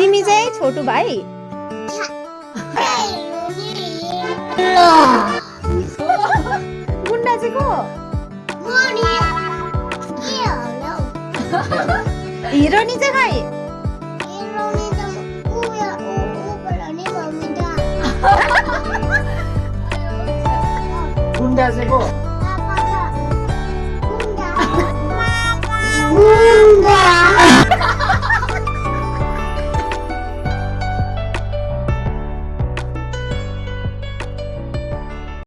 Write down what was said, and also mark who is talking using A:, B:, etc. A: তিমিজাই ছোট ভাই গুন্ডা জিগো
B: 이런 이제가
C: 군대 하시고